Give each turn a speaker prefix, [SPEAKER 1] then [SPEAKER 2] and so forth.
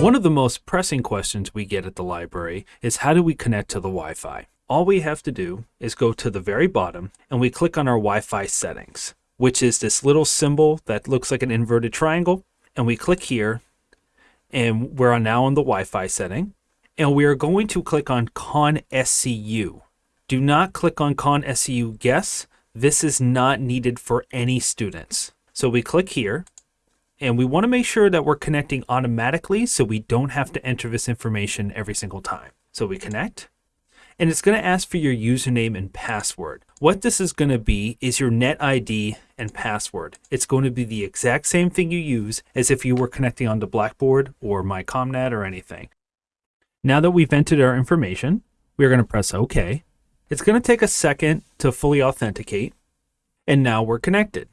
[SPEAKER 1] One of the most pressing questions we get at the library is how do we connect to the Wi-Fi? All we have to do is go to the very bottom and we click on our Wi-Fi settings, which is this little symbol that looks like an inverted triangle. And we click here and we're now on the Wi-Fi setting and we are going to click on Con SCU. Do not click on ConnSCU Guess. This is not needed for any students. So we click here and we want to make sure that we're connecting automatically so we don't have to enter this information every single time. So we connect and it's going to ask for your username and password. What this is going to be is your net ID and password. It's going to be the exact same thing you use as if you were connecting onto Blackboard or myCommNet or anything. Now that we've entered our information, we're going to press OK. It's going to take a second to fully authenticate, and now we're connected.